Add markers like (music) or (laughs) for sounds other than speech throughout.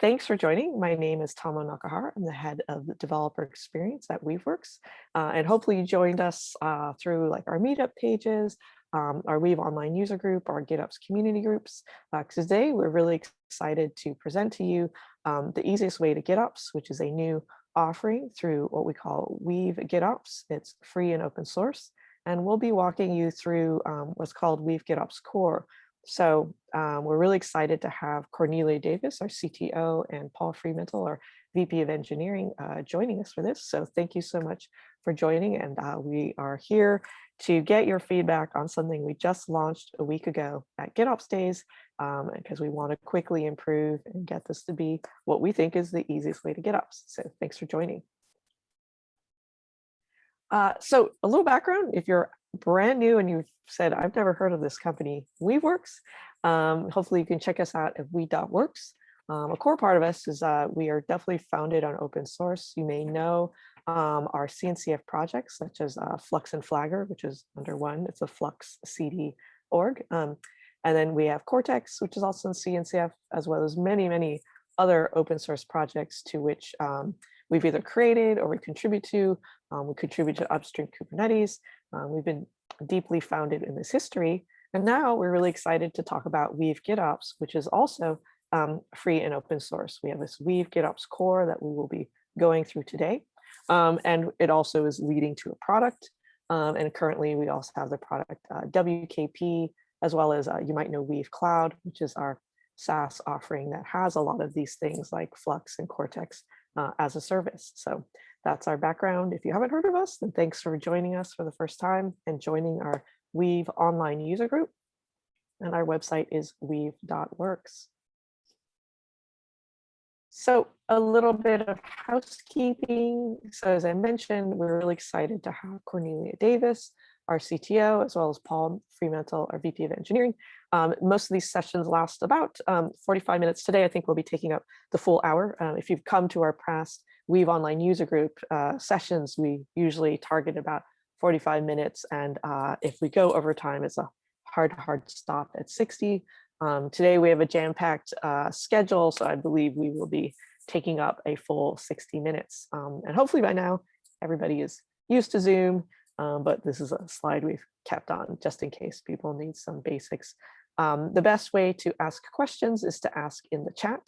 thanks for joining. My name is Tomo Nakahara. I'm the head of the developer experience at Weaveworks. Uh, and hopefully you joined us uh, through like our meetup pages, um, our Weave online user group, our GitOps community groups. Uh, today, we're really excited to present to you um, the easiest way to GitOps, which is a new offering through what we call Weave GitOps. It's free and open source. And we'll be walking you through um, what's called Weave GitOps Core, so um, we're really excited to have Cornelia Davis, our CTO, and Paul Fremantle, our VP of Engineering, uh, joining us for this. So thank you so much for joining. And uh, we are here to get your feedback on something we just launched a week ago at GitOps Days, um, because we want to quickly improve and get this to be what we think is the easiest way to GitOps. So thanks for joining. Uh, so a little background, if you're brand new and you've said, I've never heard of this company, Weaveworks, um, hopefully you can check us out at weave.works. Um, a core part of us is uh, we are definitely founded on open source. You may know um, our CNCF projects such as uh, Flux and Flagger, which is under one, it's a Flux CD org. Um, and then we have Cortex, which is also in CNCF, as well as many, many other open source projects to which um, we've either created or we contribute to. Um, we contribute to upstream Kubernetes. Um, we've been deeply founded in this history. And now we're really excited to talk about Weave GitOps, which is also um, free and open source. We have this Weave GitOps core that we will be going through today. Um, and it also is leading to a product. Um, and currently we also have the product uh, WKP, as well as uh, you might know Weave Cloud, which is our SaaS offering that has a lot of these things like Flux and Cortex uh, as a service. So that's our background. If you haven't heard of us, then thanks for joining us for the first time and joining our Weave online user group. And our website is weave.works. So a little bit of housekeeping. So as I mentioned, we're really excited to have Cornelia Davis, our CTO, as well as Paul Fremantle, our VP of Engineering. Um, most of these sessions last about um, 45 minutes. Today, I think we'll be taking up the full hour. Um, if you've come to our past Weave Online user group uh, sessions, we usually target about 45 minutes. And uh, if we go over time, it's a hard, hard stop at 60. Um, today, we have a jam-packed uh, schedule, so I believe we will be taking up a full 60 minutes. Um, and hopefully by now, everybody is used to Zoom, um, but this is a slide we've kept on just in case people need some basics. Um, the best way to ask questions is to ask in the chat.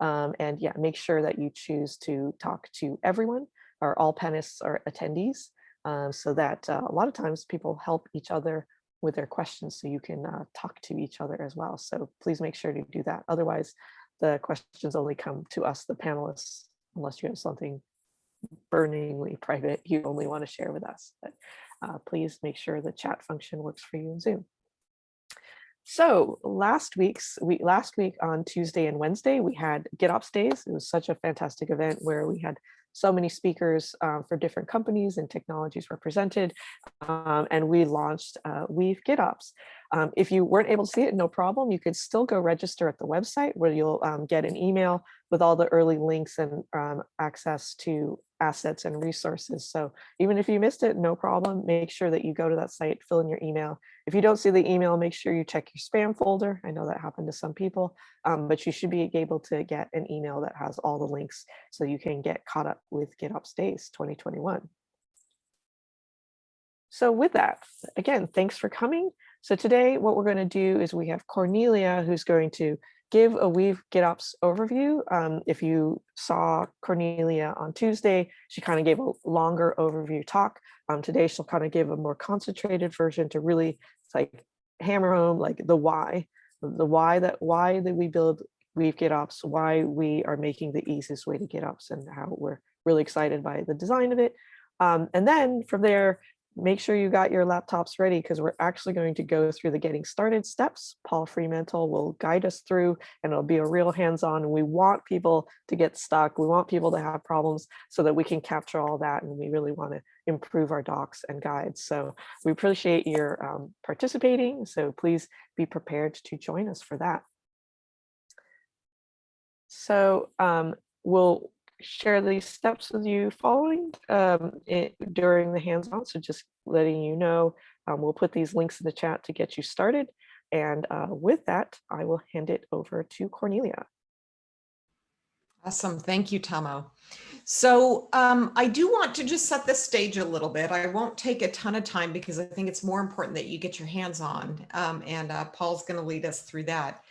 Um, and yeah, make sure that you choose to talk to everyone or all panelists or attendees uh, so that uh, a lot of times people help each other with their questions so you can uh, talk to each other as well. So please make sure to do that. Otherwise, the questions only come to us, the panelists, unless you have something burningly private you only want to share with us. But uh, please make sure the chat function works for you in Zoom. So last week's we last week on Tuesday and Wednesday we had GitOps days. It was such a fantastic event where we had so many speakers um, for different companies and technologies represented, um, and we launched uh, Weave GitOps. Um, if you weren't able to see it, no problem. You could still go register at the website where you'll um, get an email with all the early links and um, access to assets and resources. So even if you missed it, no problem. Make sure that you go to that site, fill in your email. If you don't see the email, make sure you check your spam folder. I know that happened to some people, um, but you should be able to get an email that has all the links so you can get caught up with GitOps Days 2021. So with that, again, thanks for coming. So today what we're going to do is we have Cornelia who's going to give a Weave GitOps overview. Um, if you saw Cornelia on Tuesday, she kind of gave a longer overview talk. Um, today, she'll kind of give a more concentrated version to really like hammer home like the why, the why that why that we build Weave GitOps, why we are making the easiest way to GitOps and how we're really excited by the design of it. Um, and then from there, make sure you got your laptops ready because we're actually going to go through the getting started steps. Paul Fremantle will guide us through and it'll be a real hands-on we want people to get stuck. We want people to have problems so that we can capture all that and we really want to improve our docs and guides. So we appreciate your um, participating. So please be prepared to join us for that. So um, we'll share these steps with you following um, it, during the hands-on. So just letting you know, um, we'll put these links in the chat to get you started. And uh, with that, I will hand it over to Cornelia. Awesome. Thank you, Tomo. So um, I do want to just set the stage a little bit. I won't take a ton of time because I think it's more important that you get your hands on um, and uh, Paul's going to lead us through that.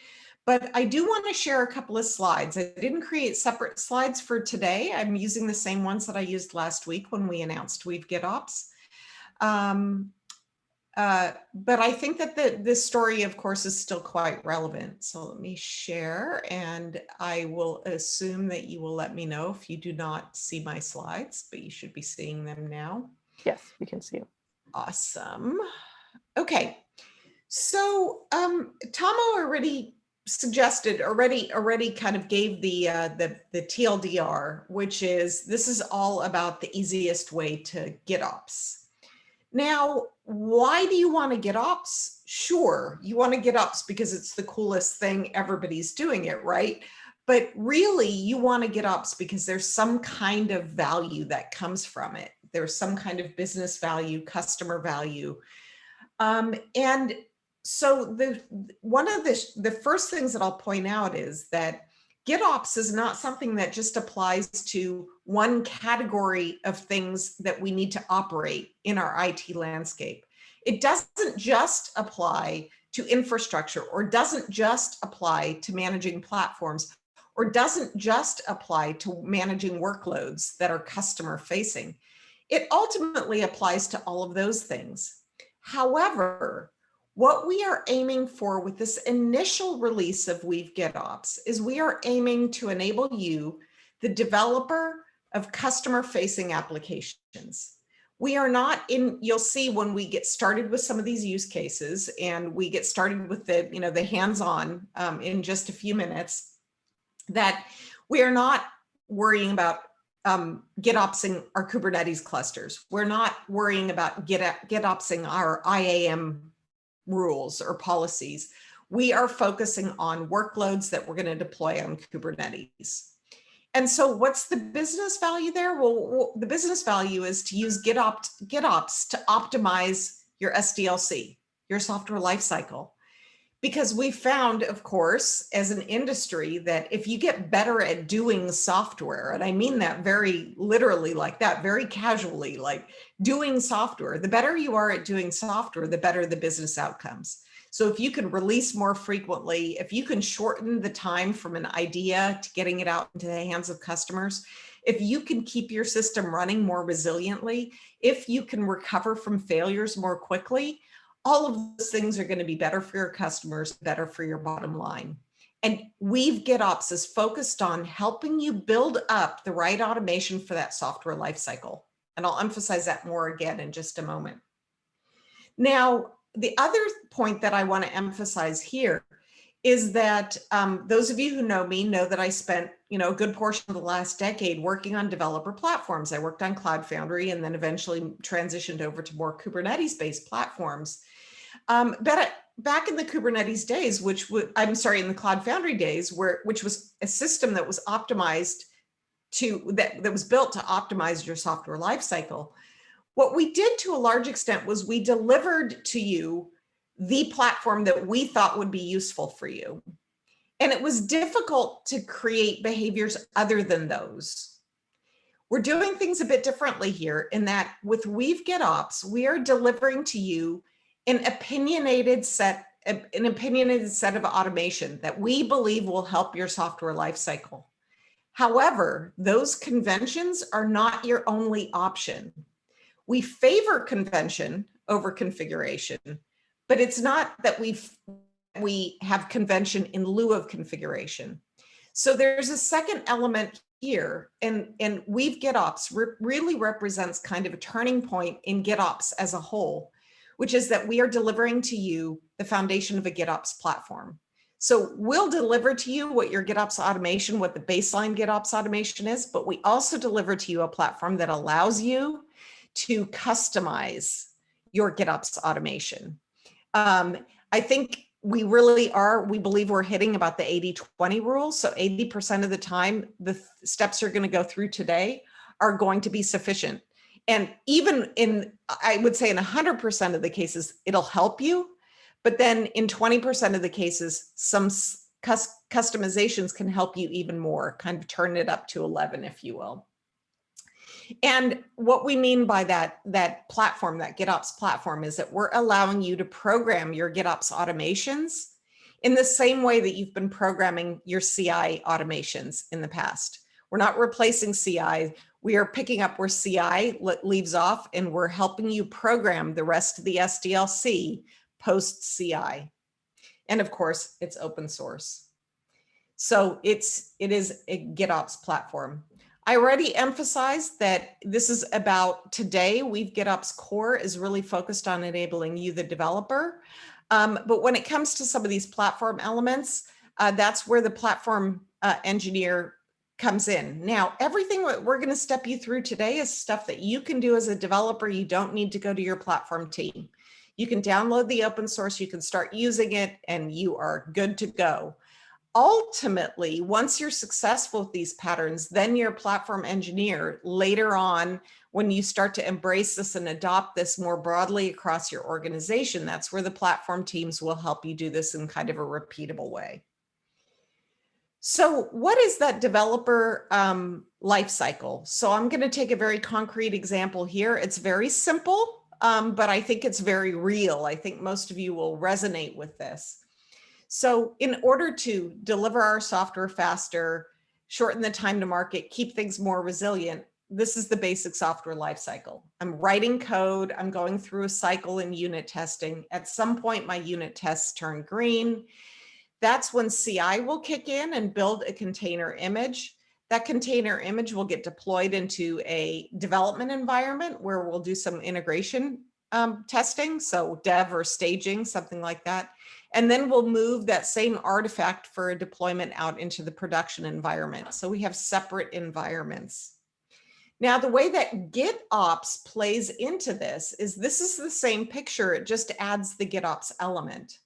But I do want to share a couple of slides. I didn't create separate slides for today. I'm using the same ones that I used last week when we announced Weave GitOps. Um, uh, but I think that the, this story, of course, is still quite relevant. So let me share and I will assume that you will let me know if you do not see my slides, but you should be seeing them now. Yes, we can see them. Awesome. Okay. So um, Tomo already suggested already already kind of gave the uh, the the TLDR, which is this is all about the easiest way to GitOps. Now, why do you want to get ops? Sure, you want to get ops because it's the coolest thing. Everybody's doing it, right? But really, you want to get ops because there's some kind of value that comes from it. There's some kind of business value, customer value. Um, and so the one of the, the first things that I'll point out is that GitOps is not something that just applies to one category of things that we need to operate in our IT landscape. It doesn't just apply to infrastructure or doesn't just apply to managing platforms or doesn't just apply to managing workloads that are customer facing. It ultimately applies to all of those things. However, what we are aiming for with this initial release of Weave GitOps is we are aiming to enable you, the developer of customer facing applications. We are not in, you'll see when we get started with some of these use cases and we get started with the, you know, the hands-on um, in just a few minutes, that we are not worrying about um, GitOpsing our Kubernetes clusters. We're not worrying about Git, GitOpsing our IAM rules or policies. We are focusing on workloads that we're going to deploy on Kubernetes. And so what's the business value there? Well, the business value is to use GitOps, to optimize your SDLC, your software lifecycle. Because we found, of course, as an industry that if you get better at doing software, and I mean that very literally like that, very casually, like doing software, the better you are at doing software, the better the business outcomes. So if you can release more frequently, if you can shorten the time from an idea to getting it out into the hands of customers, if you can keep your system running more resiliently, if you can recover from failures more quickly, all of those things are going to be better for your customers, better for your bottom line. And Weave GitOps is focused on helping you build up the right automation for that software lifecycle. And I'll emphasize that more again in just a moment. Now, the other point that I want to emphasize here is that um, those of you who know me know that I spent you know a good portion of the last decade working on developer platforms. I worked on Cloud Foundry and then eventually transitioned over to more Kubernetes based platforms. Um, but back in the Kubernetes days, which I'm sorry, in the Cloud Foundry days, where which was a system that was optimized to that, that was built to optimize your software lifecycle. What we did to a large extent was we delivered to you the platform that we thought would be useful for you. And it was difficult to create behaviors other than those. We're doing things a bit differently here in that with Weave GitOps, we are delivering to you an opinionated set an opinionated set of automation that we believe will help your software lifecycle. However, those conventions are not your only option. We favor convention over configuration, but it's not that we we have convention in lieu of configuration. So there's a second element here, and, and Weave GitOps re really represents kind of a turning point in GitOps as a whole, which is that we are delivering to you the foundation of a GitOps platform. So we'll deliver to you what your GitOps automation, what the baseline GitOps automation is, but we also deliver to you a platform that allows you to customize your GitOps automation. Um, I think we really are, we believe we're hitting about the 80-20 rule. So 80% of the time, the steps you're gonna go through today are going to be sufficient and even in, I would say in 100% of the cases, it'll help you. But then in 20% of the cases, some cus customizations can help you even more, kind of turn it up to 11, if you will. And what we mean by that, that platform, that GitOps platform is that we're allowing you to program your GitOps automations in the same way that you've been programming your CI automations in the past. We're not replacing CI. We are picking up where CI leaves off and we're helping you program the rest of the SDLC post CI. And of course, it's open source. So it's, it is a GitOps platform. I already emphasized that this is about today. Weave GitOps core is really focused on enabling you, the developer. Um, but when it comes to some of these platform elements, uh, that's where the platform uh, engineer comes in. Now, everything that we're going to step you through today is stuff that you can do as a developer. You don't need to go to your platform team. You can download the open source, you can start using it, and you are good to go ultimately, once you're successful with these patterns, then your platform engineer later on, when you start to embrace this and adopt this more broadly across your organization, that's where the platform teams will help you do this in kind of a repeatable way. So what is that developer um, life cycle? So I'm going to take a very concrete example here. It's very simple, um, but I think it's very real. I think most of you will resonate with this. So in order to deliver our software faster, shorten the time to market, keep things more resilient, this is the basic software lifecycle. I'm writing code, I'm going through a cycle in unit testing. At some point, my unit tests turn green. That's when CI will kick in and build a container image. That container image will get deployed into a development environment where we'll do some integration um, testing, so dev or staging, something like that. And then we'll move that same artifact for a deployment out into the production environment. So we have separate environments. Now, the way that GitOps plays into this is this is the same picture, it just adds the GitOps element.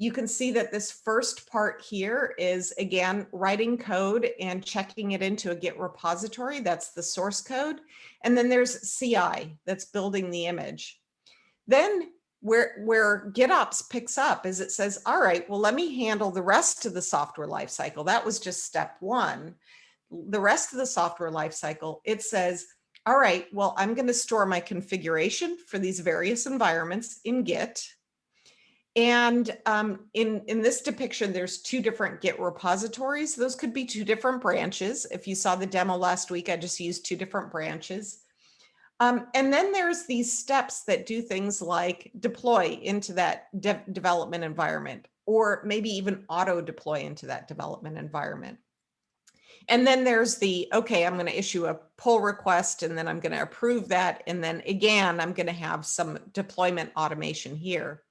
You can see that this first part here is, again, writing code and checking it into a Git repository. That's the source code. And then there's CI that's building the image. Then where where GitOps picks up is it says, all right, well, let me handle the rest of the software lifecycle. That was just step one. The rest of the software lifecycle, it says, all right, well, I'm going to store my configuration for these various environments in Git. And um, in, in this depiction, there's two different Git repositories. Those could be two different branches. If you saw the demo last week, I just used two different branches. Um, and then there's these steps that do things like deploy into that de development environment, or maybe even auto deploy into that development environment. And then there's the, okay, I'm going to issue a pull request and then I'm going to approve that. And then again, I'm going to have some deployment automation here.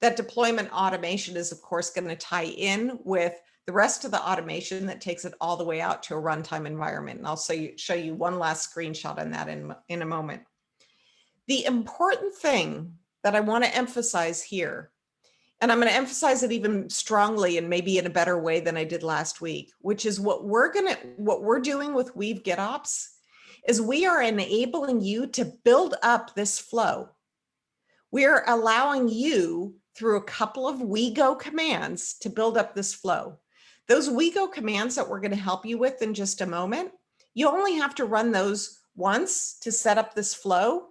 That deployment automation is of course going to tie in with the rest of the automation that takes it all the way out to a runtime environment. And I'll show you, show you one last screenshot on that in, in a moment. The important thing that I want to emphasize here, and I'm going to emphasize it even strongly and maybe in a better way than I did last week, which is what we're going to, what we're doing with Weave GitOps is we are enabling you to build up this flow. We're allowing you through a couple of WeGo commands to build up this flow. Those WeGo commands that we're going to help you with in just a moment, you only have to run those once to set up this flow.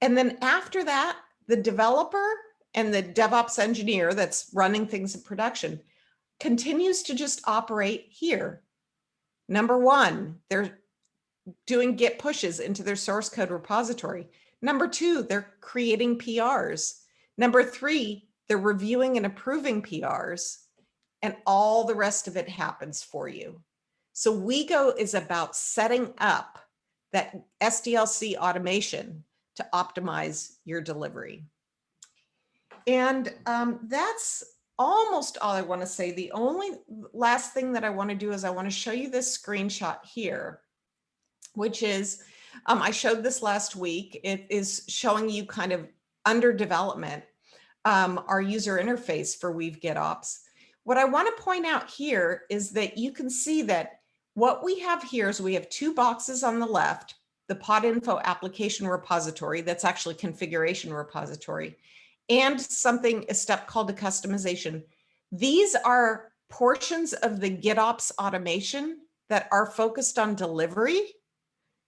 And then after that, the developer and the DevOps engineer that's running things in production continues to just operate here. Number one, they're doing git pushes into their source code repository. Number two, they're creating PRs. Number three, they're reviewing and approving PRs and all the rest of it happens for you. So WeGo is about setting up that SDLC automation to optimize your delivery. And um, that's almost all I want to say. The only last thing that I want to do is I want to show you this screenshot here, which is, um, I showed this last week. It is showing you kind of under development, um, our user interface for Weave GitOps. What I want to point out here is that you can see that what we have here is we have two boxes on the left, the Podinfo application repository, that's actually configuration repository, and something, a step called a Kustomization. These are portions of the GitOps automation that are focused on delivery.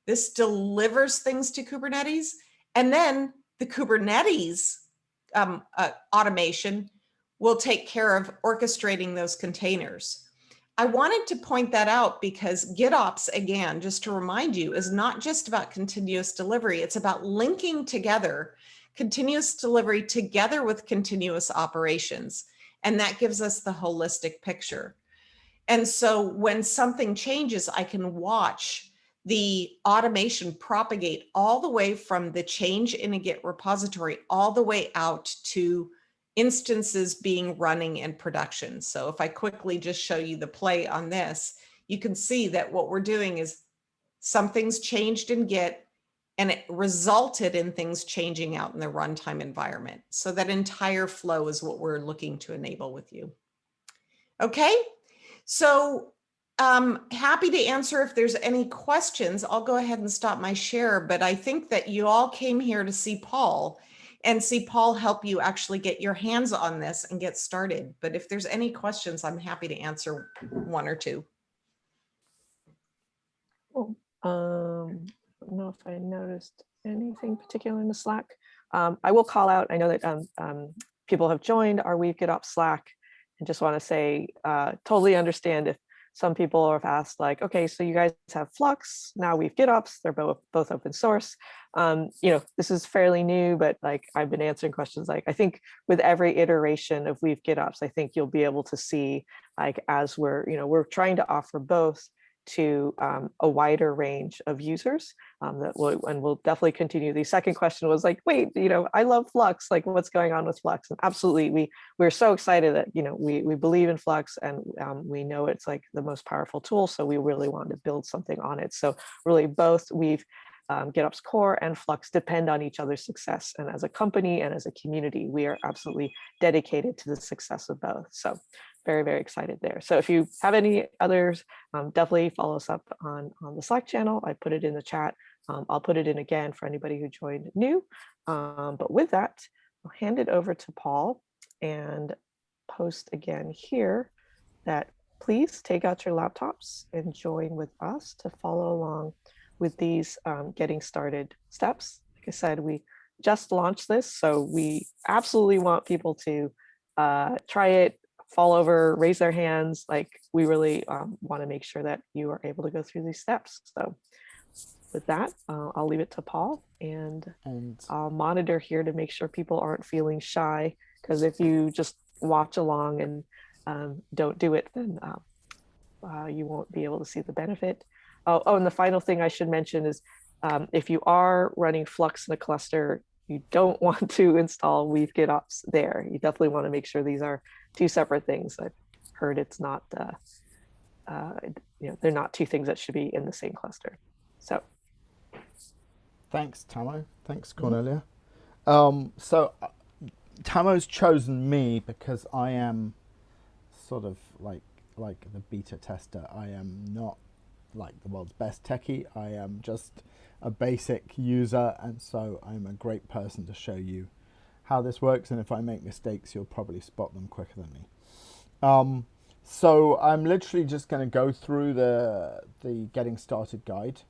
This delivers things to Kubernetes. And then the Kubernetes um, uh, automation will take care of orchestrating those containers. I wanted to point that out because GitOps, again, just to remind you, is not just about continuous delivery. It's about linking together continuous delivery together with continuous operations. And that gives us the holistic picture. And so when something changes, I can watch the automation propagate all the way from the change in a Git repository all the way out to instances being running in production. So if I quickly just show you the play on this, you can see that what we're doing is something's changed in Git and it resulted in things changing out in the runtime environment. So that entire flow is what we're looking to enable with you. Okay, so um, happy to answer if there's any questions. I'll go ahead and stop my share, but I think that you all came here to see Paul and see Paul help you actually get your hands on this and get started. But if there's any questions, I'm happy to answer one or two. Cool. Um, I don't know if I noticed anything particular in the Slack. Um, I will call out, I know that um, um, people have joined our Weave GitOps Slack and just want to say, uh, totally understand if some people have asked like, okay, so you guys have Flux, now Weave GitOps, they're both, both open source. Um, you know, this is fairly new, but like I've been answering questions like, I think with every iteration of Weave GitOps, I think you'll be able to see like as we're, you know, we're trying to offer both to um, a wider range of users um, that will, and we'll definitely continue. The second question was like, wait, you know, I love Flux, like what's going on with Flux? And absolutely, we, we're so excited that, you know, we, we believe in Flux and um, we know it's like the most powerful tool. So we really wanted to build something on it. So really both Weave um, GitOps Core and Flux depend on each other's success. And as a company and as a community, we are absolutely dedicated to the success of both. So very, very excited there. So if you have any others, um, definitely follow us up on, on the Slack channel. I put it in the chat. Um, I'll put it in again for anybody who joined new. Um, but with that, I'll hand it over to Paul and post again here that please take out your laptops and join with us to follow along with these um, getting started steps. Like I said, we just launched this, so we absolutely want people to uh, try it, fall over, raise their hands. Like we really um, want to make sure that you are able to go through these steps. So with that, uh, I'll leave it to Paul and, and I'll monitor here to make sure people aren't feeling shy. Because if you just watch along and um, don't do it, then uh, uh, you won't be able to see the benefit. Oh, oh, and the final thing I should mention is um, if you are running Flux in a cluster, you don't (laughs) want to install Weave GitOps there. You definitely want to make sure these are two separate things. I've heard it's not, uh, uh, you know, they're not two things that should be in the same cluster. So. Thanks, Tamo. Thanks. Cornelia. Um, so uh, Tamo's chosen me because I am sort of like like the beta tester. I am not like the world's best techie. I am just a basic user, and so I'm a great person to show you how this works. And if I make mistakes, you'll probably spot them quicker than me. Um, so I'm literally just going to go through the the getting started guide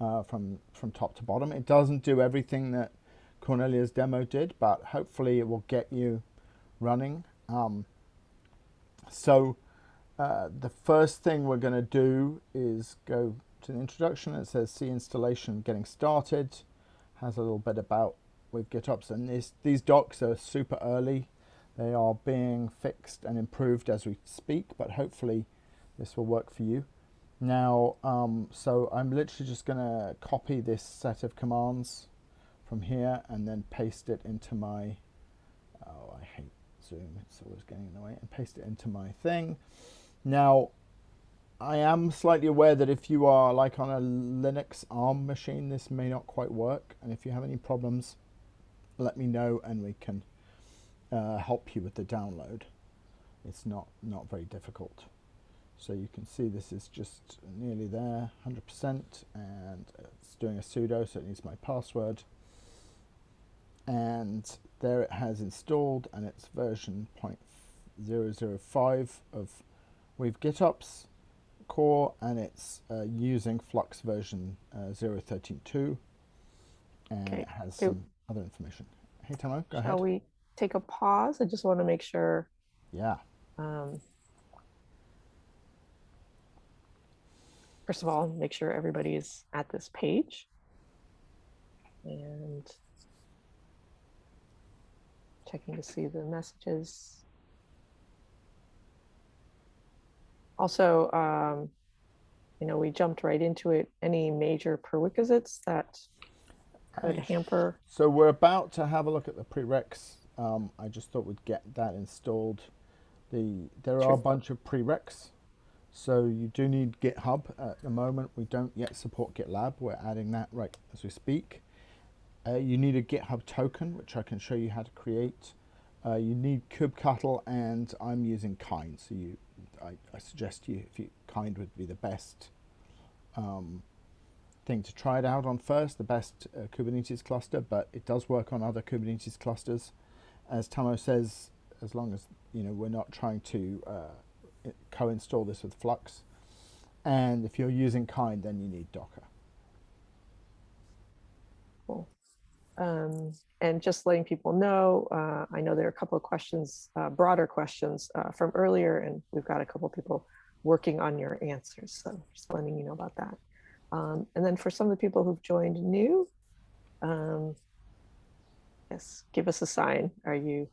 uh, from from top to bottom. It doesn't do everything that Cornelia's demo did, but hopefully it will get you running. Um, so uh, the first thing we're going to do is go to the introduction. It says see installation getting started. Has a little bit about with GitOps and this, these docs are super early. They are being fixed and improved as we speak, but hopefully this will work for you. Now, um, so I'm literally just going to copy this set of commands from here and then paste it into my, oh, I hate Zoom, it's always getting in the way, and paste it into my thing. Now, I am slightly aware that if you are like on a Linux ARM machine, this may not quite work. And if you have any problems, let me know and we can uh, help you with the download. It's not, not very difficult. So you can see this is just nearly there, 100%, and it's doing a sudo, so it needs my password. And there it has installed, and it's version 0.005 of Weave GitOps core and it's uh, using Flux version uh, 0.13.2 and Okay. it has So- some other information. Hey Tamo, go Shall ahead. we take a pause? I just want to make sure. Yeah. Um, first of all, make sure everybody is at this page. And checking to see the messages. Also, um, you know, we jumped right into it. Any major prerequisites that could Hey. hamper? So we're about to have a look at the prereqs. Um, I just thought we'd get that installed. The there are a bunch of prereqs, so you do need GitHub at the moment. We don't yet support GitLab. We're adding that right as we speak. Uh, you need a GitHub token, which I can show you how to create. Uh, you need kubectl, and I'm using Kind. So you, I, I suggest you, if you Kind would be the best um, thing to try it out on first, the best uh, Kubernetes cluster, but it does work on other Kubernetes clusters. As Tamo says, as long as you know we're not trying to uh, co-install this with Flux, and if you're using Kind, then you need Docker. Cool. Um, and just letting people know, uh, I know there are a couple of questions, uh, broader questions uh, from earlier, and we've got a couple of people working on your answers. So just letting you know about that. Um, and then for some of the people who've joined new, um, yes, give us a sign. Are you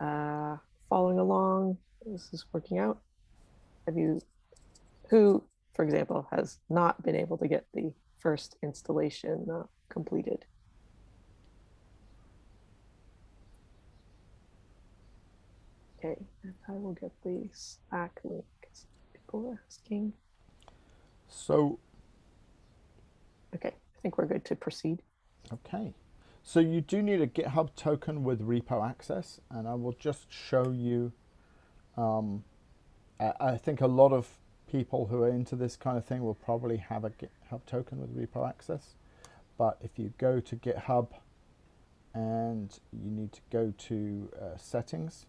uh, following along? Is This is working out. Have you, who, for example, has not been able to get the first installation uh, completed? Okay, and I will get the Slack link. People are asking. So Okay, I think we're good to proceed. Okay, so you do need a GitHub token with repo access, and I will just show you. Um, I, think a lot of people who are into this kind of thing will probably have a GitHub token with repo access. But if you go to GitHub and you need to go to uh, settings,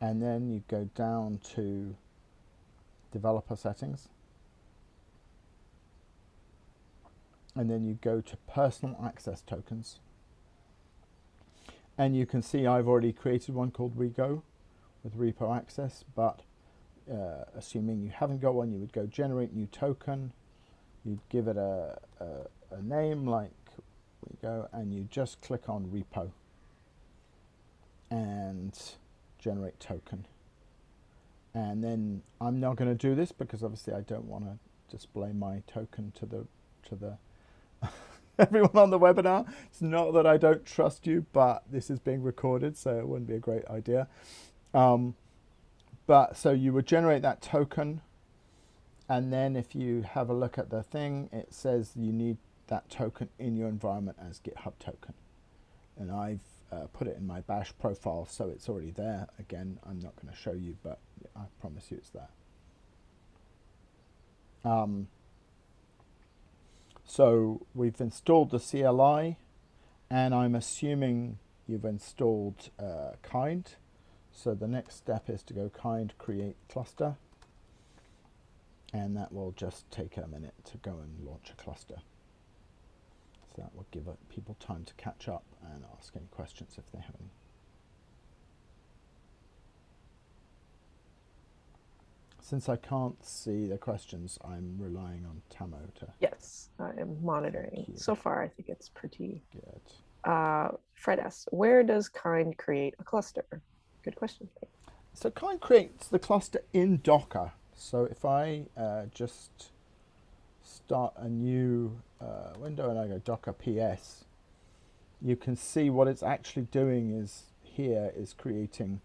and then you go down to developer settings. And then you go to personal access tokens. And you can see I've already created one called Rego with repo access but uh, assuming you haven't got one you would go generate new token. You'd give it a, a, a name like Rego and you just click on repo and generate token. And then I'm not going to do this because obviously I don't want to display my token to the to the (laughs) everyone on the webinar. It's not that I don't trust you, but this is being recorded, so it wouldn't be a great idea. Um, but so you would generate that token, and then if you have a look at the thing, it says you need that token in your environment as GitHub token. And I've uh, put it in my bash profile, so it's already there. Again, I'm not going to show you, but I promise you it's there. Um, so we've installed the CLI and I'm assuming you've installed uh, Kind. So the next step is to go Kind create cluster and that will just take a minute to go and launch a cluster. So that will give people time to catch up and ask any questions if they have any. Since I can't see the questions, I'm relying on Tamo to Yes, I am monitoring. So far, I think it's pretty. get. Uh, Fred asks, where does Kind create a cluster? Good question. So Kind creates the cluster in Docker. So if I uh, just start a new uh, window and I go Docker PS, you can see what it's actually doing is here is creating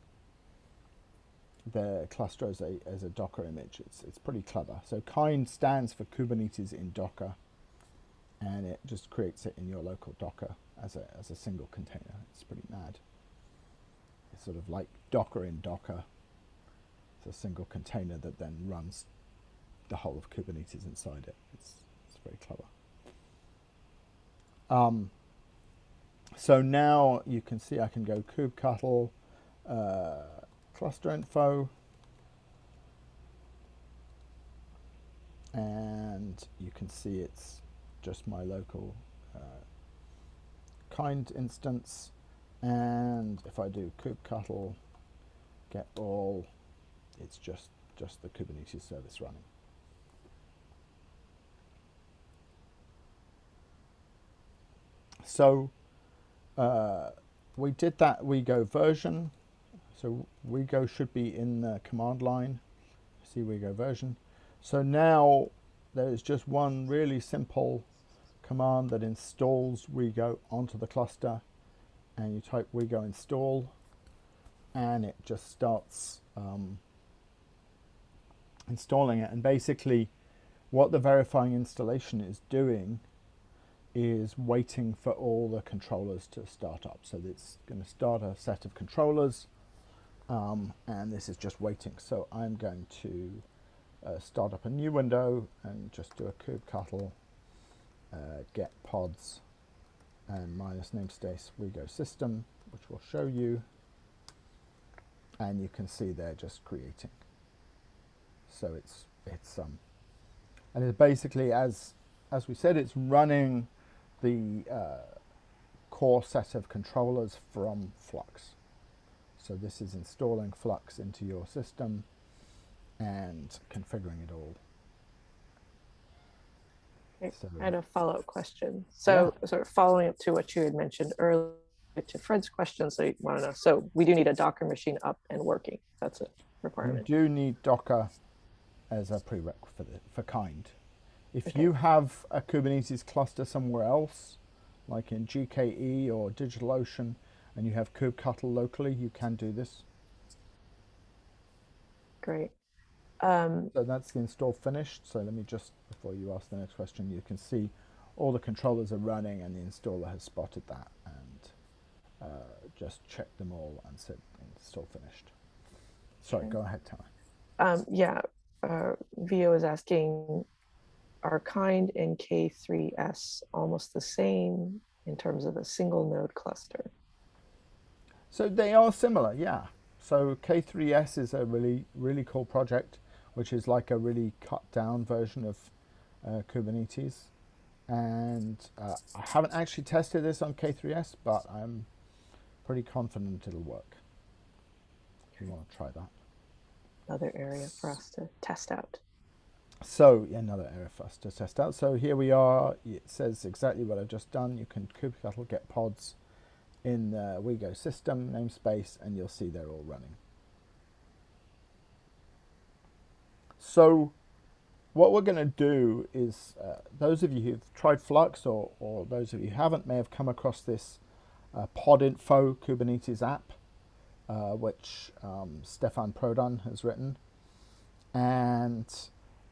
the cluster as a, as a Docker image. It's, it's pretty clever. So Kind stands for Kubernetes in Docker and it just creates it in your local Docker as a, as a single container. It's pretty mad. It's sort of like Docker in Docker. It's a single container that then runs the whole of Kubernetes inside it. It's, it's very clever. Um, so now you can see I can go kubectl, uh, cluster info. And you can see it's just my local uh, kind instance. And if I do kubectl get all, it's just, just the Kubernetes service running. So uh, we did that we go version. So WeGo should be in the command line. See WeGo version. So now there is just one really simple command that installs WeGo onto the cluster and you type WeGo install and it just starts um, installing it and basically what the verifying installation is doing is waiting for all the controllers to start up. So it's going to start a set of controllers um, and this is just waiting. So I'm going to uh, start up a new window and just do a kubectl uh, get pods and minus namespace WeGo system, which will show you. And you can see they're just creating. So it's it's um, and it's basically as as we said, it's running the uh, core set of controllers from Flux. So this is installing Flux into your system and configuring it all. So- I had a follow-up question. So sort of following up to what you had mentioned earlier to Fred's question, so you want to know, so we do need a Docker machine up and working. That's a requirement. You do need Docker as a prerequisite for, the, for kind. If Okay. you have a Kubernetes cluster somewhere else, like in GKE or DigitalOcean, and you have kubectl locally, you can do this. Great. Um, So that's the install finished. So let me just, before you ask the next question, you can see all the controllers are running and the installer has spotted that and uh, just checked them all and said install finished. Sorry, Okay. go ahead, Tara. um, yeah, uh, Vio is asking, are kind and K3S almost the same in terms of a single node cluster? So they are similar, yeah. So K3S is a really, really cool project, which is like a really cut down version of uh, Kubernetes. And uh, I haven't actually tested this on K3S, but I'm pretty confident it'll work. If you want to try that. Another area for us to test out. So yeah, another area for us to test out. So here we are. It says exactly what I've just done. You can kubectl get pods in the WeGo system namespace, and you'll see they're all running. So what we're going to do is, uh, those of you who've tried Flux, or, or those of you who haven't, may have come across this uh, Podinfo Kubernetes app, uh, which um, Stefan Prodan has written. And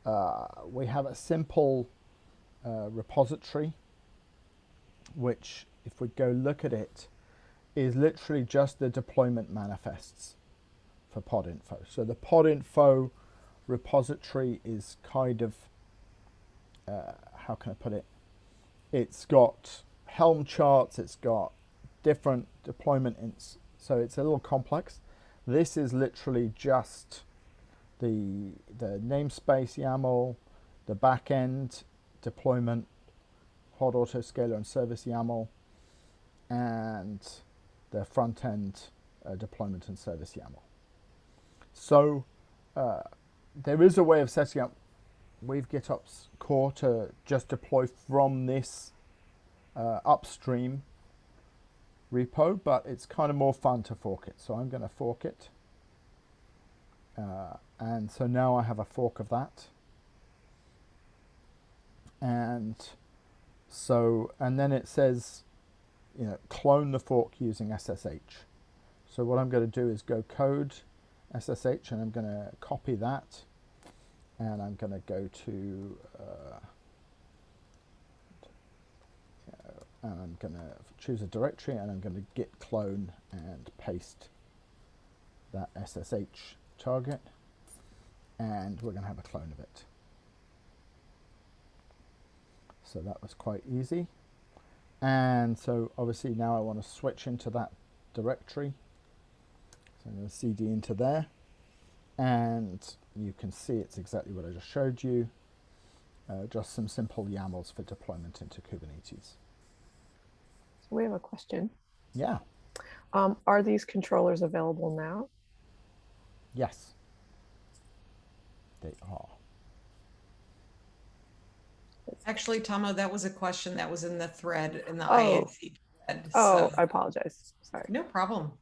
uh, we have a simple uh, repository, which, if we go look at it, is literally just the deployment manifests for pod info. So the pod info repository is kind of, uh, how can I put it? It's got Helm charts, it's got different deployment, ins so it's a little complex. This is literally just the the namespace YAML, the backend deployment, hot autoscaler and service YAML, and the front end uh, deployment and service YAML. So uh, there is a way of setting up Weave GitOps core to just deploy from this uh, upstream repo, but it's kind of more fun to fork it. So I'm going to fork it. Uh, and so now I have a fork of that. And so, and then it says, you know, clone the fork using SSH. So what I'm going to do is go code SSH and I'm going to copy that and I'm going to go to uh, and I'm going to choose a directory and I'm going to git clone and paste that SSH target and we're going to have a clone of it. So that was quite easy. And so obviously now I want to switch into that directory. So I'm going to cd into there, and you can see it's exactly what I just showed you. Uh, just some simple YAMLs for deployment into Kubernetes. So we have a question. Yeah, Um, are these controllers available now? yes, they are. Actually, Tomo, that was a question that was in the thread in the Oh. IAC thread. Oh, so- I apologize. Sorry. No problem.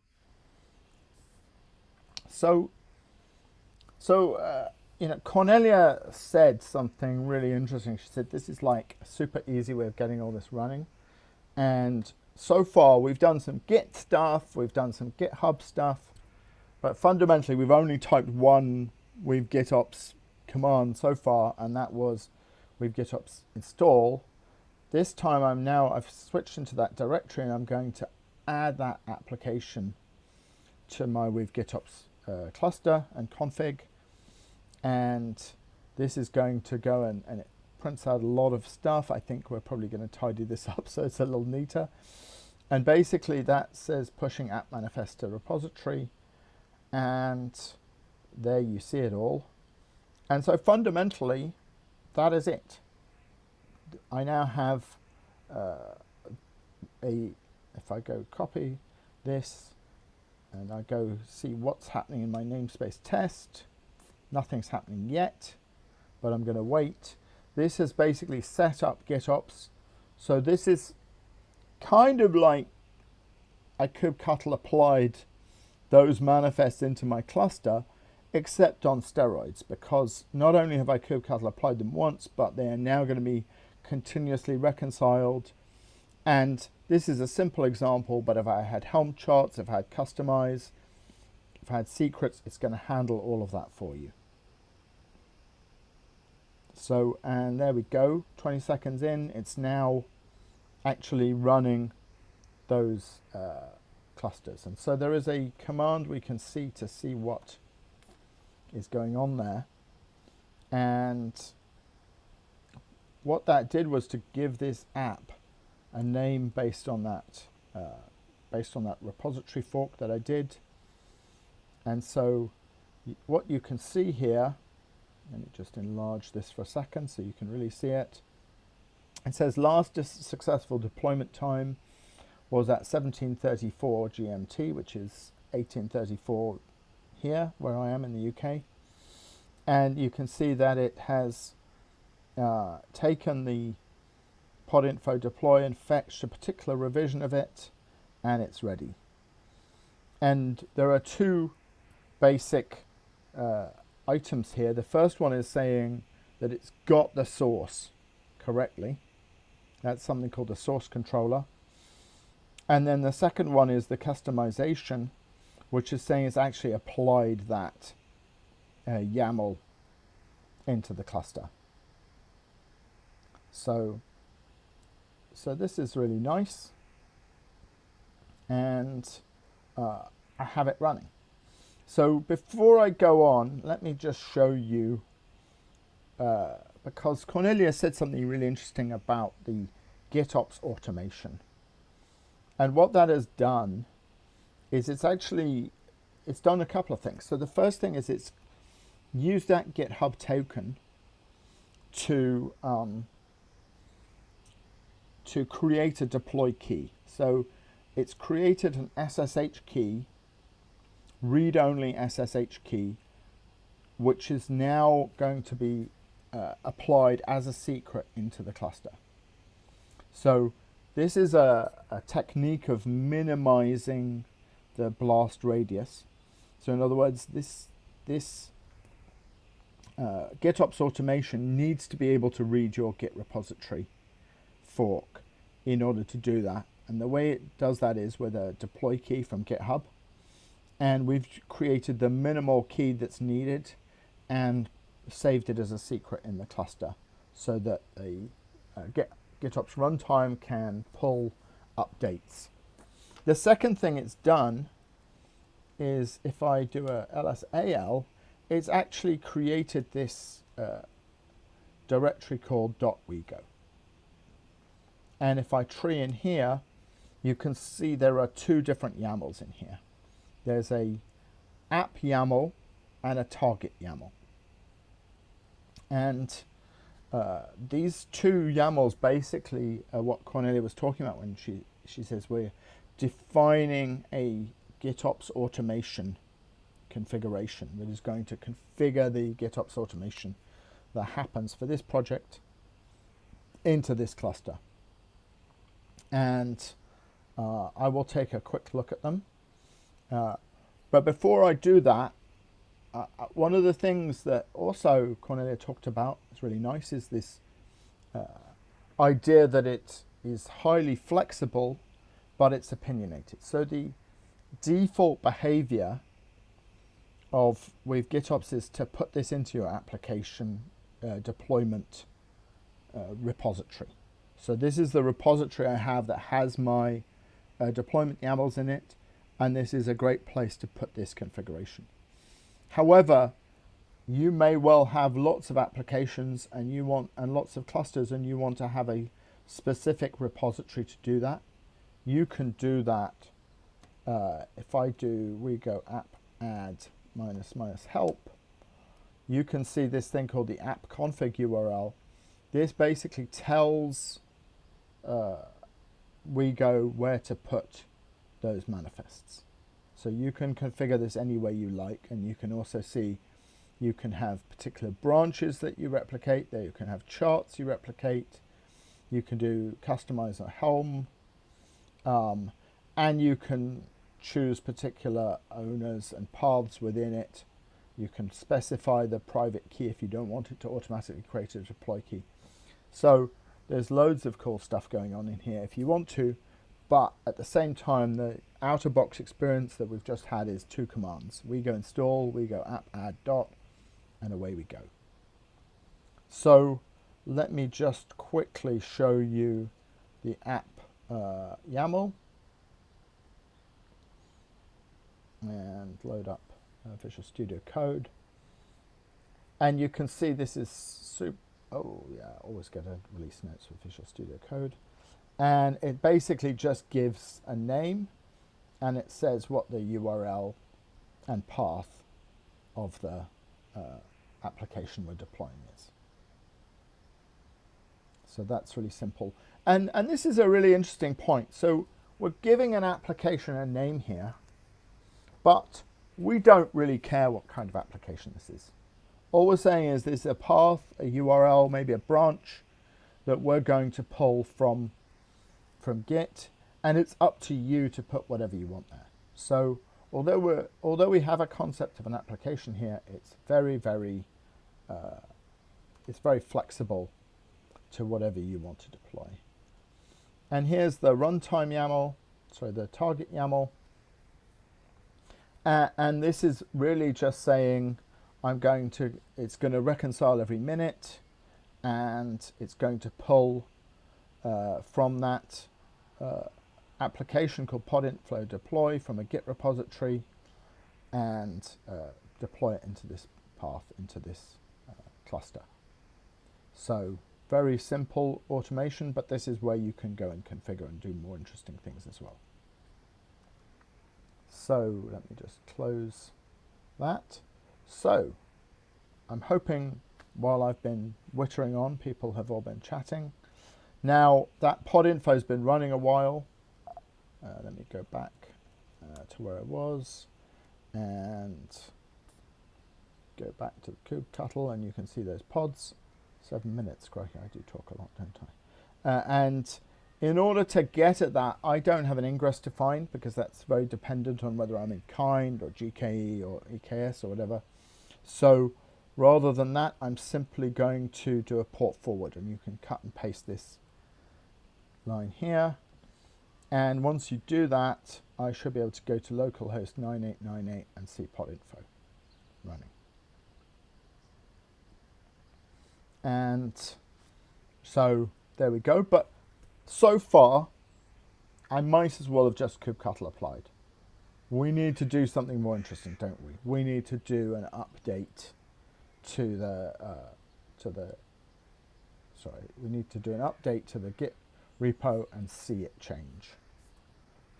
So, so uh, you know, Cornelia said something really interesting. She said this is like a super easy way of getting all this running, and so far we've done some Git stuff, we've done some GitHub stuff, but fundamentally we've only typed one Weave GitOps command so far, and that was Weave GitOps install. This time I'm now I've switched into that directory and I'm going to add that application to my Weave GitOps uh, cluster and config. And this is going to go and, and it prints out a lot of stuff. I think we're probably going to tidy this (laughs) up so it's a little neater. And basically that says pushing app manifest to repository and there you see it all. And so fundamentally that is it I now have uh, a if I go copy this and I go see what's happening in my namespace test. Nothing's happening yet, but I'm going to wait. This has basically set up GitOps. So this is kind of like I kubectl applied those manifests into my cluster, except on steroids, because not only have I kubectl applied them once, but they are now going to be continuously reconciled. And this is a simple example, but if I had Helm charts, if I had Kustomize, if I had secrets, it's going to handle all of that for you. So, and there we go, 20 seconds in, it's now actually running those uh, clusters. And so there is a command we can see to see what is going on there. And what that did was to give this app a name based on that uh, based on that repository fork that I did and so what you can see here let me just enlarge this for a second so you can really see it it says last successful deployment time was at 1734 GMT which is 1834 here where I am in the UK and you can see that it has uh, taken the podinfo deploy and fetched a particular revision of it and it's ready. And there are two basic uh, items here. The first one is saying that it's got the source correctly. That's something called the source controller. And then the second one is the Kustomization, which is saying it's actually applied that uh, YAML into the cluster. So so this is really nice and uh, I have it running. So before I go on, let me just show you, uh, because Cornelia said something really interesting about the GitOps automation. And what that has done is it's actually, it's done a couple of things. So the first thing is it's used that GitHub token to um, to create a deploy key. So it's created an SSH key, read-only SSH key, which is now going to be uh, applied as a secret into the cluster. So this is a, a technique of minimizing the blast radius. So in other words, this, this uh, GitOps automation needs to be able to read your Git repository fork in order to do that. And the way it does that is with a deploy key from GitHub. And we've created the minimal key that's needed and saved it as a secret in the cluster so that the uh, Git, GitOps runtime can pull updates. The second thing it's done is if I do a lsal, it's actually created this uh, directory called .wego. And if I tree in here, you can see there are two different YAMLs in here. There's a app YAML and a target YAML. And uh, these two YAMLs basically are what Cornelia was talking about when she, she says we're defining a GitOps automation configuration that is going to configure the GitOps automation that happens for this project into this cluster. And uh, I will take a quick look at them. Uh, but before I do that, uh, uh one of the things that also Cornelia talked about is really nice is this uh, idea that it is highly flexible, but it's opinionated. So the default behavior of Weave GitOps is to put this into your application uh, deployment uh, repository. So this is the repository I have that has my uh, deployment YAMLs in it, and this is a great place to put this configuration. However, you may well have lots of applications and you want and lots of clusters and you want to have a specific repository to do that. You can do that uh, if I do WeGo app add minus minus help you can see this thing called the app config URL. This basically tells uh, WeGo where to put those manifests. So you can configure this any way you like and you can also see you can have particular branches that you replicate, there you can have charts you replicate, you can do Kustomize a Helm, um, and you can choose particular owners and paths within it you can specify the private key if you don't want it to automatically create a deploy key. So there's loads of cool stuff going on in here if you want to, but at the same time, the out-of-box experience that we've just had is two commands. WeGo install, WeGo app add dot, and away we go. So let me just quickly show you the app uh, YAML and load up uh, Visual Studio Code. And you can see this is super, oh yeah, always get a release notes for Visual Studio Code. And it basically just gives a name and it says what the URL and path of the uh, application we're deploying is. So that's really simple. And, and this is a really interesting point. So we're giving an application a name here, but we don't really care what kind of application this is. All we're saying is there's a path, a URL, maybe a branch that we're going to pull from, from Git, and it's up to you to put whatever you want there. So although, we're, although we have a concept of an application here, it's very, very, uh, it's very flexible to whatever you want to deploy. And here's the runtime YAML, sorry, the target YAML. Uh, and this is really just saying I'm going to, it's going to reconcile every minute and it's going to pull uh, from that uh, application called podinfo deploy from a Git repository and uh, deploy it into this path, into this uh, cluster. So very simple automation, but this is where you can go and configure and do more interesting things as well. So let me just close that. So I'm hoping while I've been wittering on, people have all been chatting. Now that podinfo has been running a while. Uh, let me go back uh, to where it was and go back to the kubectl and you can see those pods. Seven minutes, crikey, I do talk a lot, don't I? Uh, and in order to get at that, I don't have an ingress defined because that's very dependent on whether I'm in kind or GKE or EKS or whatever. So rather than that, I'm simply going to do a port forward and you can cut and paste this line here. And once you do that, I should be able to go to localhost 9898 and see podinfo running. And so there we go. But so far, I might as well have just kubectl applied. We need to do something more interesting, don't we? We need to do an update to the uh, to the sorry. We need to do an update to the Git repo and see it change.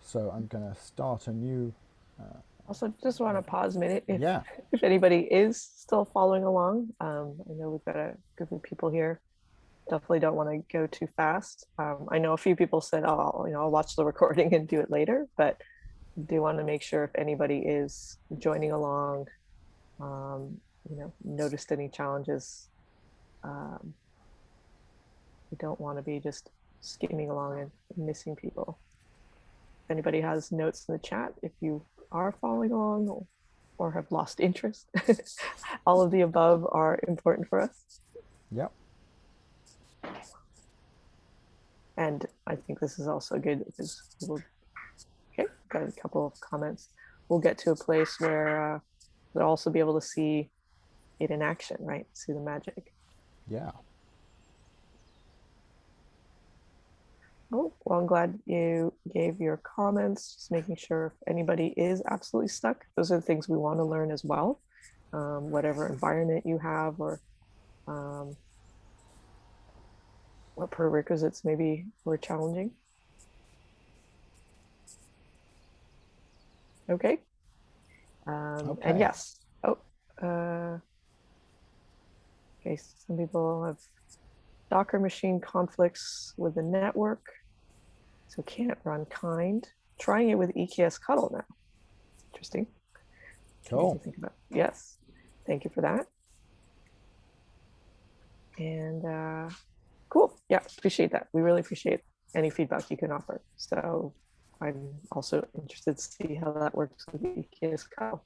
So I'm going to start a new uh, Also, just want to pause a minute if, Yeah. (laughs) if anybody is still following along. Um, I know we've got a group of people here. Definitely don't want to go too fast. Um, I know a few people said, "Oh, I'll, you know, I'll watch the recording (laughs) and do it later," but do want to make sure if anybody is joining along, um, you know, noticed any challenges. Um, we don't want to be just skimming along and missing people. If anybody has notes in the chat, if you are following along or, or have lost interest, (laughs) all of the above are important for us. Yep. And I think this is also good because we'll, okay, got a couple of comments. We'll get to a place where uh, we'll also be able to see it in action, right? See the magic. Yeah. Oh, well, I'm glad you gave your comments, just making sure if anybody is absolutely stuck. Those are the things we want to learn as well. Um, whatever environment you have or um, what prerequisites maybe were challenging. Okay. Um, Okay. And yes. Oh, uh, okay. Some people have Docker machine conflicts with the network, so can't run kind. Trying it with eksctl now. Interesting. Cool. Think about. Yes. Thank you for that. And uh, cool. Yeah, appreciate that. We really appreciate any feedback you can offer. So I'm also interested to see how that works with eksctl.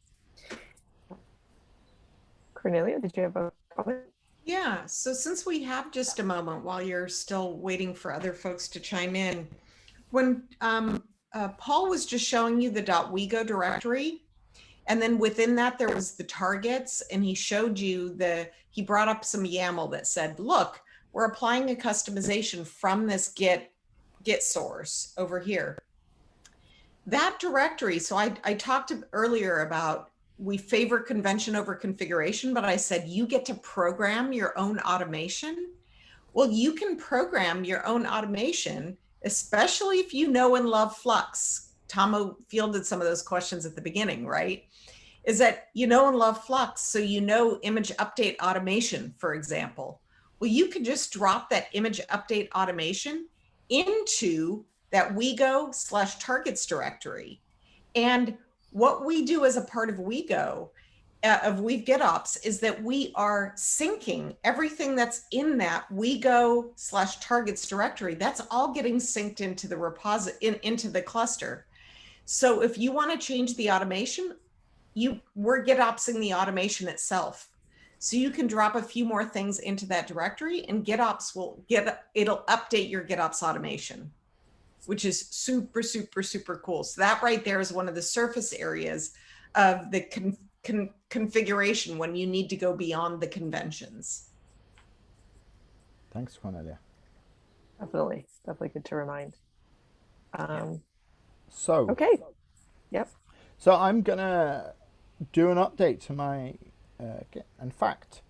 Cornelia, did you have a comment? Yeah, so since we have just a moment while you're still waiting for other folks to chime in, when um, uh, Paul was just showing you the dot .wego directory, and then within that there was the targets, and he showed you the, he brought up some YAML that said, look, we're applying a Kustomization from this Git, Git source over here. That directory, so I, I talked earlier about we favor convention over configuration, but I said you get to program your own automation. Well, you can program your own automation, especially if you know and love Flux. Tomo fielded some of those questions at the beginning, right? Is that you know and love Flux, so you know image update automation, for example. Well, you can just drop that image update automation into that WeGo slash targets directory. And what we do as a part of WeGo, uh, of Weave GitOps, is that we are syncing everything that's in that WeGo slash targets directory. That's all getting synced into the reposit in, into the cluster. So if you want to change the automation, you we're GitOpsing the automation itself. So you can drop a few more things into that directory and GitOps will get it'll update your GitOps automation which is super, super, super cool. So that right there is one of the surface areas of the con con configuration when you need to go beyond the conventions. Thanks, Cornelia. Definitely, definitely good to remind. Um, So, okay. Yep. so I'm gonna do an update to my. Uh, in fact,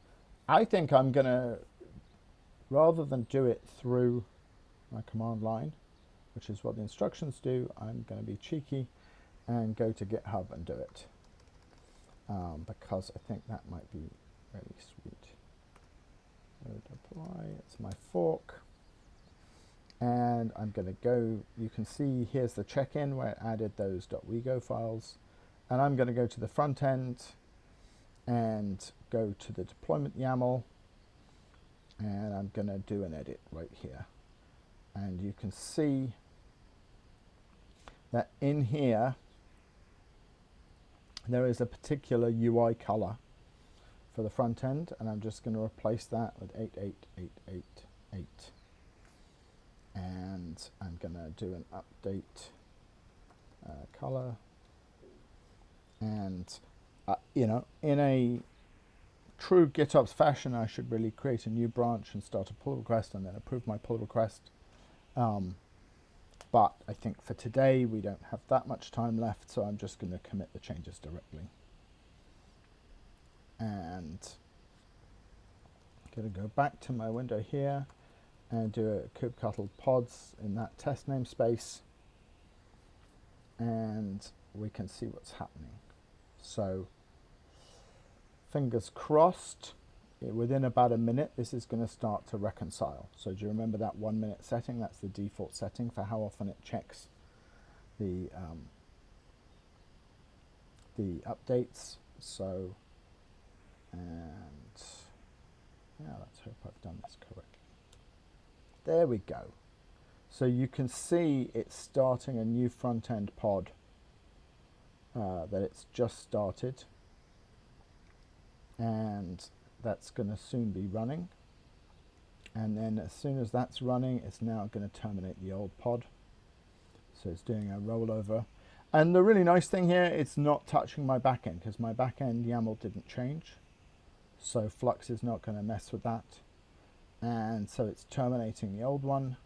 I think I'm gonna rather than do it through my command line, which is what the instructions do, I'm going to be cheeky and go to GitHub and do it um, because I think that might be really sweet. So deploy, it's my fork. And I'm going to go, you can see here's the check-in where it added those .wego files. And I'm going to go to the front end and go to the deployment YAML. And I'm going to do an edit right here. And you can see that in here there is a particular UI color for the front end and I'm just going to replace that with 88888 and I'm going to do an update uh, color. And uh, you know in a true GitOps fashion I should really create a new branch and start a pull request and then approve my pull request um, but I think for today we don't have that much time left so I'm just going to commit the changes directly. And I'm going to go back to my window here and do a kubectl pods in that test namespace and we can see what's happening. So fingers crossed, within about a minute, this is going to start to reconcile. So do you remember that one minute setting? That's the default setting for how often it checks the um, the updates. So, and yeah, let's hope I've done this correctly. There we go. So you can see it's starting a new front end pod uh, that it's just started and that's going to soon be running. And then as soon as that's running it's now going to terminate the old pod. So it's doing a rollover. And the really nice thing here it's not touching my backend because my backend YAML didn't change. So Flux is not going to mess with that. And so it's terminating the old one.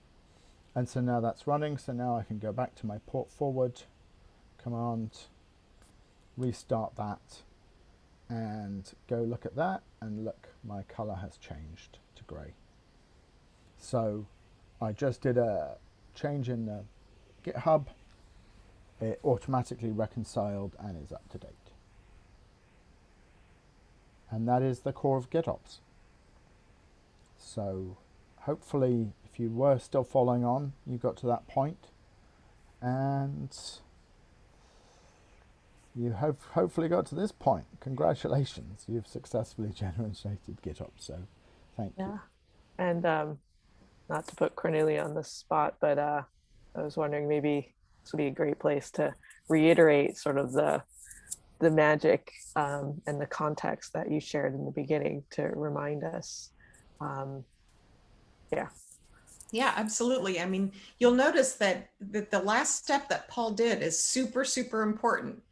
And so now that's running so now I can go back to my port forward. Command. Restart that and go look at that and look my color has changed to gray so I just did a change in the github. It automatically reconciled and is up to date. And that is the core of GitOps. So hopefully if you were still following on you got to that point. And you have hopefully got to this point. Congratulations, you've successfully (laughs) generated GitOps. So, thank Yeah. you. And um, not to put Cornelia on the spot, but uh, I was wondering maybe this would be a great place to reiterate sort of the the magic um, and the context that you shared in the beginning to remind us. Um, yeah, Yeah, absolutely. I mean, you'll notice that, that the last step that Paul did is super, super important.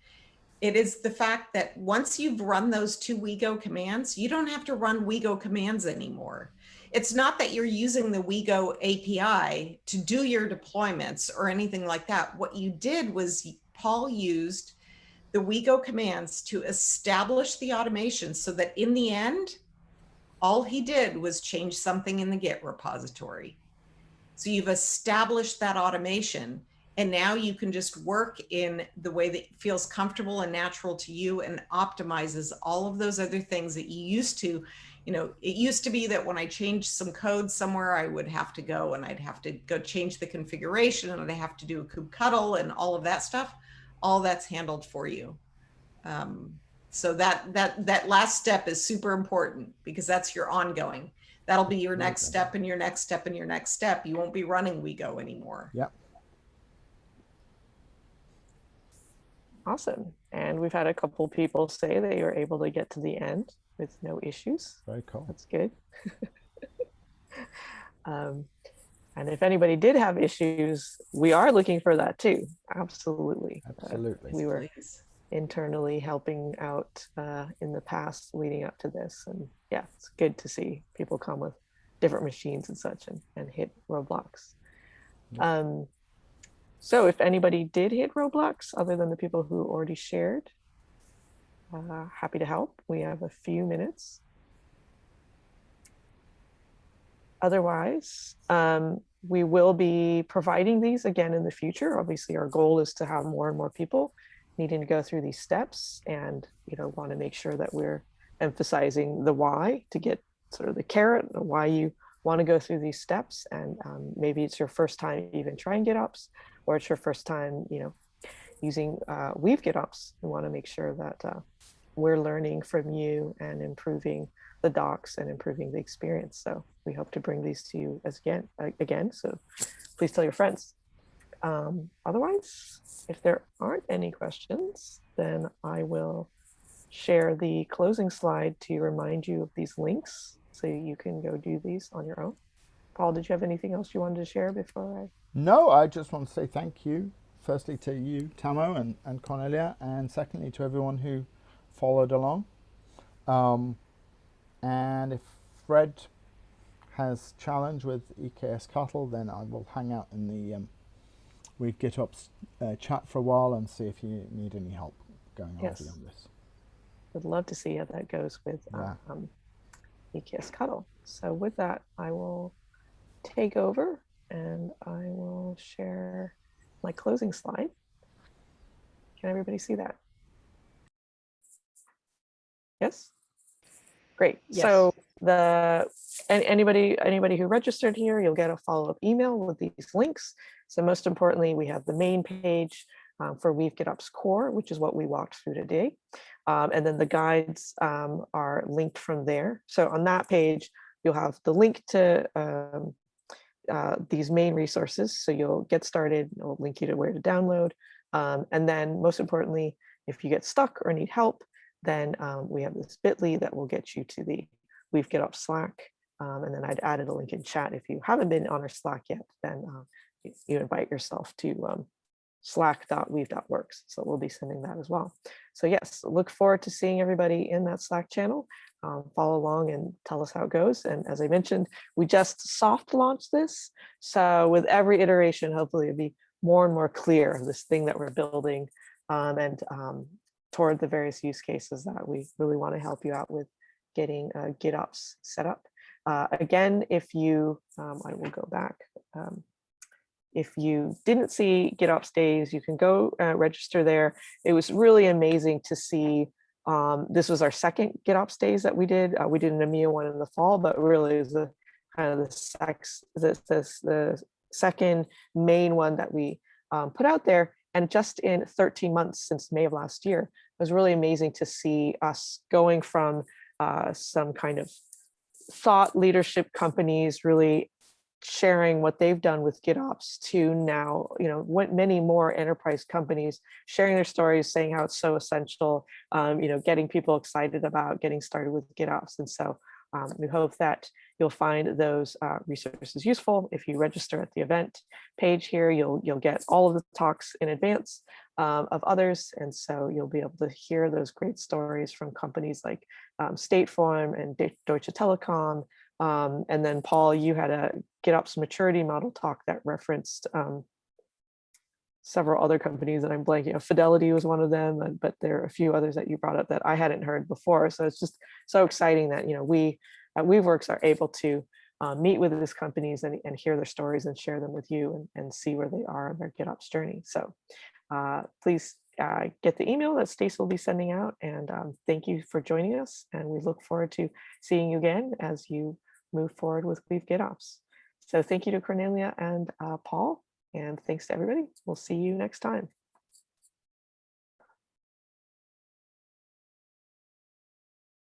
It is the fact that once you've run those two WeGo commands, you don't have to run WeGo commands anymore. It's not that you're using the WeGo API to do your deployments or anything like that. What you did was Paul used the WeGo commands to establish the automation so that in the end, all he did was change something in the Git repository. So you've established that automation and now you can just work in the way that feels comfortable and natural to you and optimizes all of those other things that you used to, you know, it used to be that when I changed some code somewhere, I would have to go and I'd have to go change the configuration and I'd have to do a kubectl and all of that stuff. All that's handled for you. Um, so that that that last step is super important because that's your ongoing. That'll be your next step and your next step and your next step. You won't be running WeGo anymore. Yep. Awesome. And we've had a couple people say they were able to get to the end with no issues. Very cool. That's good. (laughs) um, and if anybody did have issues, we are looking for that too. Absolutely. Uh, Absolutely. we were internally helping out uh, in the past leading up to this. And yeah, it's good to see people come with different machines and such and, and hit roadblocks. Yeah. Um, so if anybody did hit roadblocks, other than the people who already shared, uh, happy to help. We have a few minutes. Otherwise, um, we will be providing these again in the future. Obviously, our goal is to have more and more people needing to go through these steps and you know want to make sure that we're emphasizing the why to get sort of the carrot why you want to go through these steps and um, maybe it's your first time even trying GitOps or it's your first time you know using uh, Weave GitOps we want to make sure that uh, we're learning from you and improving the docs and improving the experience. So we hope to bring these to you as again again. So please tell your friends. Um, otherwise, if there aren't any questions, then I will share the closing slide to remind you of these links so you can go do these on your own. Paul, did you have anything else you wanted to share before I? No, I just want to say thank you, firstly to you, Tomo and, and Cornelia, and secondly to everyone who followed along. Um, and if Fred has challenge with eksctl, then I will hang out in the um, Weave GitOps uh, chat for a while and see if you need any help going on Yes. beyond this. I would love to see how that goes with Yeah. um, eksctl. So with that, I will take over and I will share my closing slide. Can everybody see that? Yes? Great. Yes. So the, anybody, anybody who registered here, you'll get a follow-up email with these links. So most importantly, we have the main page um, for Weave GitOps Core, which is what we walked through today. Um, and then the guides um, are linked from there. So on that page, you'll have the link to um, uh, these main resources. So you'll get started, it'll link you to where to download. Um, and then most importantly, if you get stuck or need help, then um, we have this bit.ly that will get you to the Weave GitOps Slack. Um, and then I'd added a link in chat. If you haven't been on our Slack yet, then uh, you, you invite yourself to um, slack.weave.works. So we'll be sending that as well. So yes, look forward to seeing everybody in that Slack channel. Um, follow along and tell us how it goes. And as I mentioned, we just soft launched this. So with every iteration, hopefully it'll be more and more clear of this thing that we're building um, and um, toward the various use cases that we really want to help you out with getting uh, GitOps set up. Uh, again, if you, um, I will go back. If you didn't see GitOps days, you can go uh, register there. It was really amazing to see. Um, this was our second GitOps days that we did. Uh, we did an EMEA one in the fall, but really is the kind of the sex, the, the second main one that we um, put out there. And just in 13 months since May of last year, it was really amazing to see us going from uh, some kind of thought leadership companies really sharing what they've done with GitOps to now, you know, what many more enterprise companies sharing their stories, saying how it's so essential, um, you know, getting people excited about getting started with GitOps. And so um, we hope that you'll find those uh, resources useful. If you register at the event page here, you'll you'll get all of the talks in advance um, of others. And so you'll be able to hear those great stories from companies like um, State Farm and De- Deutsche Telekom. Um, and then Paul, you had a GitOps maturity model talk that referenced um, several other companies that I'm blanking. Fidelity was one of them, uh, but there are a few others that you brought up that I hadn't heard before. So it's just so exciting that you know we at WeaveWorks are able to uh, meet with these companies and, and hear their stories and share them with you and, and see where they are in their GitOps journey. So uh, please uh, get the email that Stace will be sending out. And um, thank you for joining us. And we look forward to seeing you again as you move forward with Weave GitOps. So thank you to Cornelia and uh, Paul. And thanks to everybody. We'll see you next time.